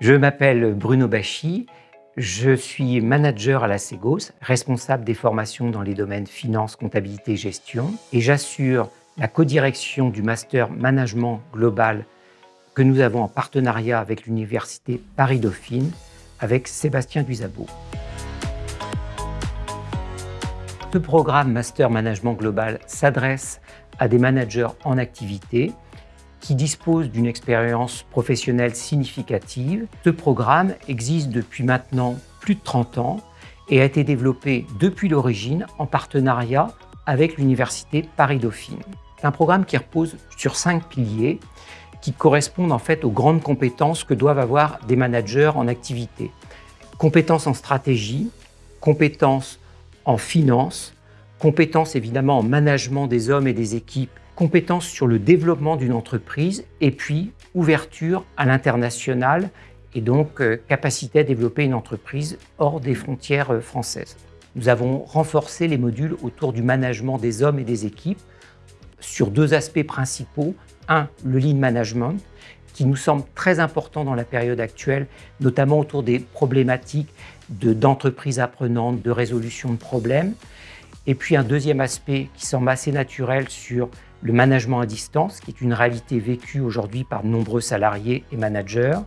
Je m'appelle Bruno Bachy, je suis manager à la Ségos, responsable des formations dans les domaines finance, comptabilité et gestion, et j'assure la codirection du Master Management Global que nous avons en partenariat avec l'Université Paris-Dauphine, avec Sébastien Duisabo. Ce programme Master Management Global s'adresse à des managers en activité qui disposent d'une expérience professionnelle significative. Ce programme existe depuis maintenant plus de 30 ans et a été développé depuis l'origine en partenariat avec l'Université Paris-Dauphine. C'est un programme qui repose sur cinq piliers qui correspondent en fait aux grandes compétences que doivent avoir des managers en activité. Compétences en stratégie, compétences en finance, compétences évidemment en management des hommes et des équipes compétences sur le développement d'une entreprise et puis ouverture à l'international et donc euh, capacité à développer une entreprise hors des frontières euh, françaises. Nous avons renforcé les modules autour du management des hommes et des équipes sur deux aspects principaux. Un, le lean management, qui nous semble très important dans la période actuelle, notamment autour des problématiques d'entreprises apprenantes, de résolution de problèmes. Et puis un deuxième aspect qui semble assez naturel sur le management à distance, qui est une réalité vécue aujourd'hui par de nombreux salariés et managers.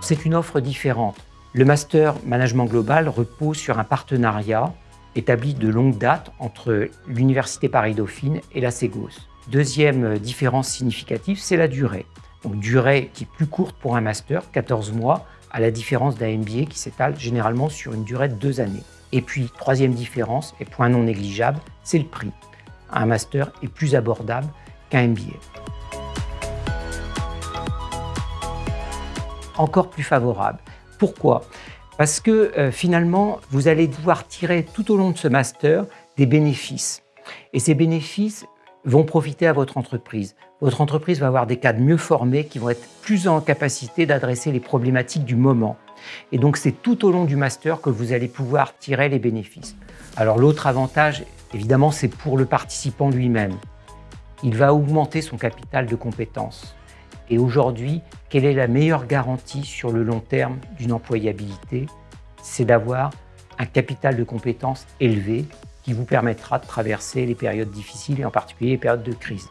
C'est une offre différente. Le Master Management Global repose sur un partenariat établi de longue date entre l'Université Paris-Dauphine et la Ségos. Deuxième différence significative, c'est la durée. Donc durée qui est plus courte pour un master, 14 mois, à la différence d'un MBA qui s'étale généralement sur une durée de deux années. Et puis, troisième différence, et point non négligeable, c'est le prix. Un master est plus abordable qu'un MBA. Encore plus favorable. Pourquoi? Parce que euh, finalement, vous allez devoir tirer tout au long de ce master des bénéfices. Et ces bénéfices vont profiter à votre entreprise. Votre entreprise va avoir des cadres mieux formés qui vont être plus en capacité d'adresser les problématiques du moment. Et donc, c'est tout au long du master que vous allez pouvoir tirer les bénéfices. Alors, l'autre avantage, évidemment, c'est pour le participant lui-même. Il va augmenter son capital de compétences. Et aujourd'hui, quelle est la meilleure garantie sur le long terme d'une employabilité? C'est d'avoir un capital de compétences élevé qui vous permettra de traverser les périodes difficiles et en particulier les périodes de crise.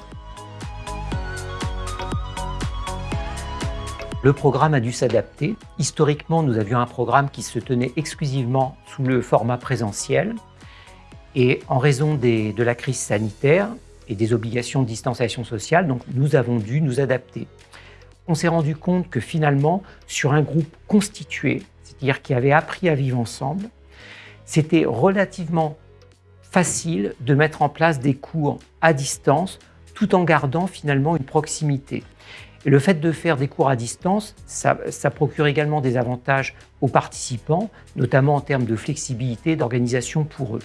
Le programme a dû s'adapter. Historiquement, nous avions un programme qui se tenait exclusivement sous le format présentiel. Et en raison de la crise sanitaire et des obligations de distanciation sociale, donc nous avons dû nous adapter. On s'est rendu compte que finalement, sur un groupe constitué, c'est-à-dire qui avait appris à vivre ensemble, c'était relativement facile de mettre en place des cours à distance tout en gardant finalement une proximité. Et le fait de faire des cours à distance, ça, procure également des avantages aux participants, notamment en termes de flexibilité d'organisation pour eux.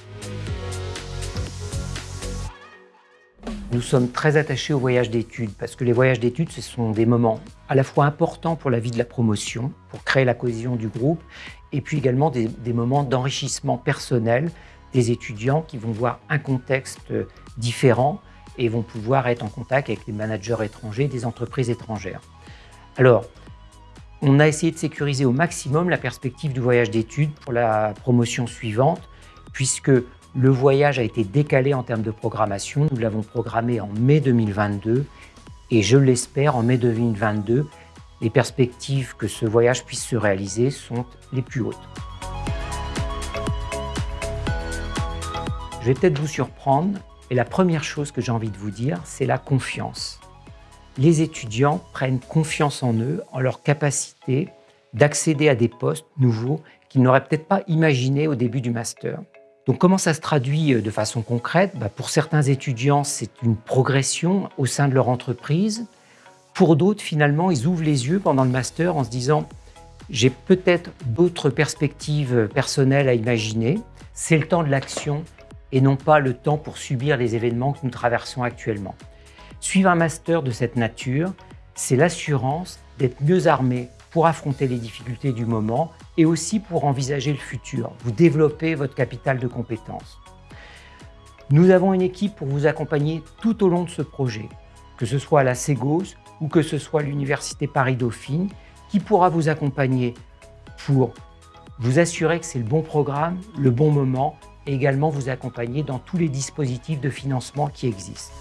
Nous sommes très attachés aux voyages d'études parce que les voyages d'études, ce sont des moments à la fois importants pour la vie de la promotion, pour créer la cohésion du groupe, et puis également des, moments d'enrichissement personnel des étudiants qui vont voir un contexte différent et vont pouvoir être en contact avec les managers étrangers des entreprises étrangères. Alors, on a essayé de sécuriser au maximum la perspective du voyage d'études pour la promotion suivante, puisque le voyage a été décalé en termes de programmation. Nous l'avons programmé en mai 2022 et je l'espère en mai 2022, les perspectives que ce voyage puisse se réaliser sont les plus hautes. Je vais peut-être vous surprendre, et la première chose que j'ai envie de vous dire, c'est la confiance. Les étudiants prennent confiance en eux, en leur capacité d'accéder à des postes nouveaux qu'ils n'auraient peut-être pas imaginés au début du master. Donc comment ça se traduit euh, de façon concrète? Bah, Pour certains étudiants, c'est une progression au sein de leur entreprise. Pour d'autres, finalement, ils ouvrent les yeux pendant le master en se disant « j'ai peut-être d'autres perspectives personnelles à imaginer, c'est le temps de l'action, et non pas le temps pour subir les événements que nous traversons actuellement. Suivre un master de cette nature, c'est l'assurance d'être mieux armé pour affronter les difficultés du moment et aussi pour envisager le futur. Vous développez votre capital de compétences. Nous avons une équipe pour vous accompagner tout au long de ce projet, que ce soit à la Ségos ou que ce soit l'Université Paris-Dauphine, qui pourra vous accompagner pour vous assurer que c'est le bon programme, le bon moment et également vous accompagner dans tous les dispositifs de financement qui existent.